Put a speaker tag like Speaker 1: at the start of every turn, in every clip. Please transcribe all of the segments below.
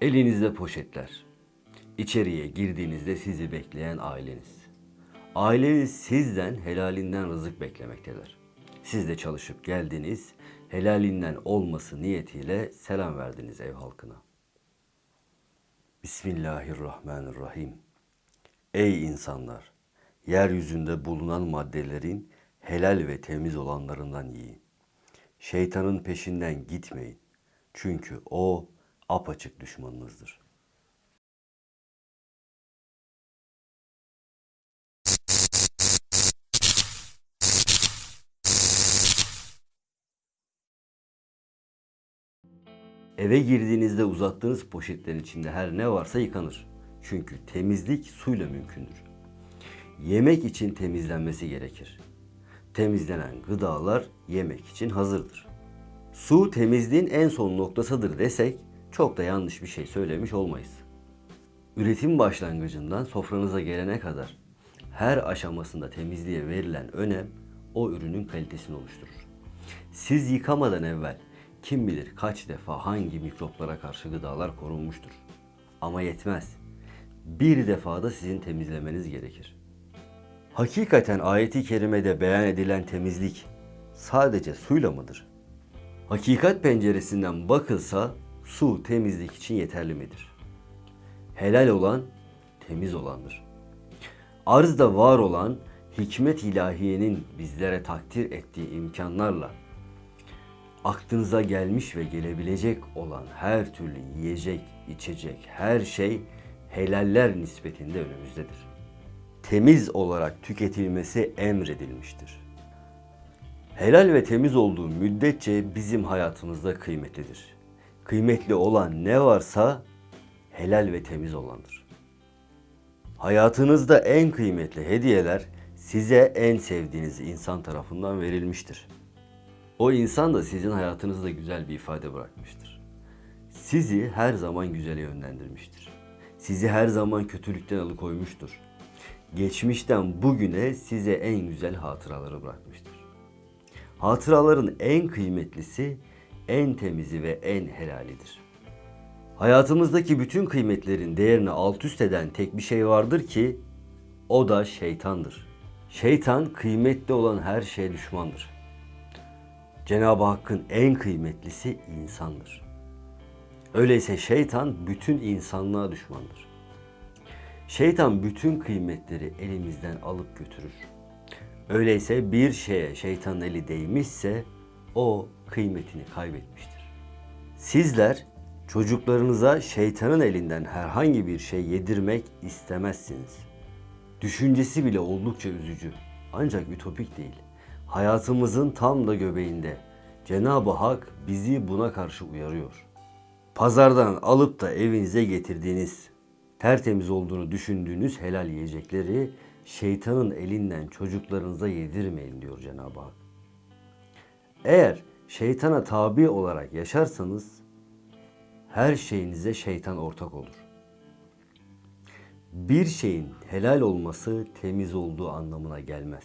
Speaker 1: Elinizde poşetler. İçeriye girdiğinizde sizi bekleyen aileniz. Aileniz sizden helalinden rızık beklemektedir. Siz de çalışıp geldiniz, helalinden olması niyetiyle selam verdiniz ev halkına. Bismillahirrahmanirrahim. Ey insanlar! Yeryüzünde bulunan maddelerin helal ve temiz olanlarından yiyin. Şeytanın peşinden gitmeyin. Çünkü o apaçık düşmanınızdır. Eve girdiğinizde uzattığınız poşetlerin içinde her ne varsa yıkanır. Çünkü temizlik suyla mümkündür. Yemek için temizlenmesi gerekir. Temizlenen gıdalar yemek için hazırdır. Su temizliğin en son noktasıdır desek çok da yanlış bir şey söylemiş olmayız. Üretim başlangıcından sofranıza gelene kadar her aşamasında temizliğe verilen önem o ürünün kalitesini oluşturur. Siz yıkamadan evvel kim bilir kaç defa hangi mikroplara karşı gıdalar korunmuştur. Ama yetmez. Bir defada sizin temizlemeniz gerekir. Hakikaten ayeti kerimede beyan edilen temizlik sadece suyla mıdır? Hakikat penceresinden bakılsa su temizlik için yeterli midir? Helal olan temiz olandır. Arzda var olan hikmet ilahiyenin bizlere takdir ettiği imkanlarla aklınıza gelmiş ve gelebilecek olan her türlü yiyecek, içecek, her şey helaller nispetinde önümüzdedir. Temiz olarak tüketilmesi emredilmiştir. Helal ve temiz olduğu müddetçe bizim hayatımızda kıymetlidir. Kıymetli olan ne varsa helal ve temiz olandır. Hayatınızda en kıymetli hediyeler size en sevdiğiniz insan tarafından verilmiştir. O insan da sizin hayatınızda güzel bir ifade bırakmıştır. Sizi her zaman güzele yönlendirmiştir. Sizi her zaman kötülükten alıkoymuştur. Geçmişten bugüne size en güzel hatıraları bırakmıştır. Hatıraların en kıymetlisi, en temizi ve en helalidir. Hayatımızdaki bütün kıymetlerin değerini alt üst eden tek bir şey vardır ki o da şeytandır. Şeytan kıymetli olan her şeye düşmandır. Cenab-ı Hakk'ın en kıymetlisi insandır. Öyleyse şeytan bütün insanlığa düşmandır. Şeytan bütün kıymetleri elimizden alıp götürür. Öyleyse bir şeye şeytanın eli değmişse o kıymetini kaybetmiştir. Sizler çocuklarınıza şeytanın elinden herhangi bir şey yedirmek istemezsiniz. Düşüncesi bile oldukça üzücü ancak ütopik değil. Hayatımızın tam da göbeğinde Cenab-ı Hak bizi buna karşı uyarıyor. Pazardan alıp da evinize getirdiğiniz, tertemiz olduğunu düşündüğünüz helal yiyecekleri şeytanın elinden çocuklarınıza yedirmeyin diyor Cenab-ı Hak. Eğer şeytana tabi olarak yaşarsanız her şeyinize şeytan ortak olur. Bir şeyin helal olması temiz olduğu anlamına gelmez.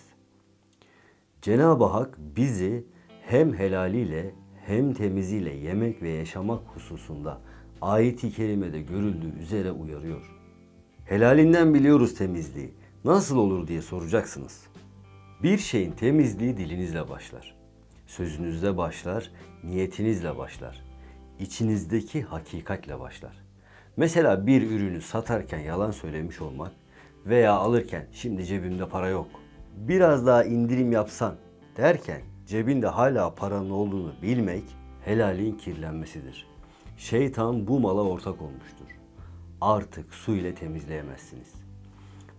Speaker 1: Cenab-ı Hak bizi hem helaliyle hem temiziyle yemek ve yaşamak hususunda ayet-i kerimede görüldüğü üzere uyarıyor. Helalinden biliyoruz temizliği. Nasıl olur diye soracaksınız. Bir şeyin temizliği dilinizle başlar. Sözünüzle başlar, niyetinizle başlar. İçinizdeki hakikatle başlar. Mesela bir ürünü satarken yalan söylemiş olmak veya alırken şimdi cebimde para yok. Biraz daha indirim yapsan derken cebinde hala paranın olduğunu bilmek helalin kirlenmesidir. Şeytan bu mala ortak olmuştur. Artık su ile temizleyemezsiniz.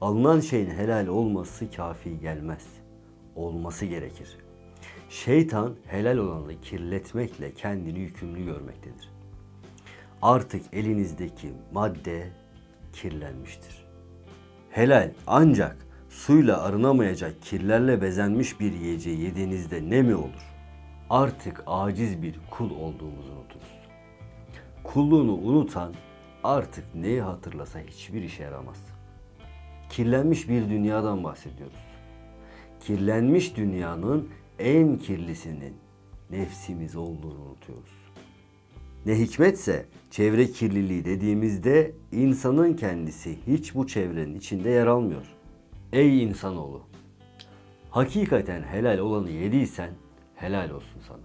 Speaker 1: Alınan şeyin helal olması kafi gelmez. Olması gerekir. Şeytan helal olanı kirletmekle kendini yükümlü görmektedir. Artık elinizdeki madde kirlenmiştir. Helal ancak suyla arınamayacak kirlerle bezenmiş bir yiyeceği yediğinizde ne mi olur? Artık aciz bir kul olduğumuzu unuturuz. Kulluğunu unutan artık neyi hatırlasa hiçbir işe yaramaz. Kirlenmiş bir dünyadan bahsediyoruz. Kirlenmiş dünyanın en kirlisinin nefsimiz olduğunu unutuyoruz. Ne hikmetse çevre kirliliği dediğimizde insanın kendisi hiç bu çevrenin içinde yer almıyor. Ey insanoğlu! Hakikaten helal olanı yediysen helal olsun sana.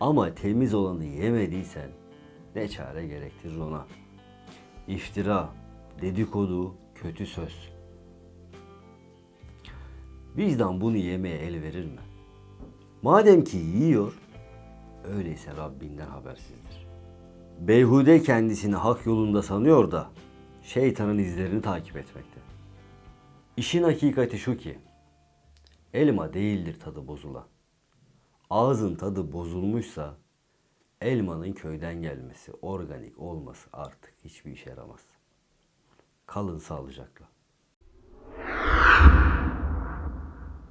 Speaker 1: Ama temiz olanı yemediysen ne çare gerektirir ona. İftira, dedikodu, kötü söz. Vicdan bunu yemeye el verir mi? Madem ki yiyor, öyleyse Rabbinden habersizdir. Beyhude kendisini hak yolunda sanıyor da şeytanın izlerini takip etmekte. İşin hakikati şu ki, elma değildir tadı bozulan. Ağzın tadı bozulmuşsa elmanın köyden gelmesi, organik olması artık hiçbir işe yaramaz. Kalın sağlıcakla.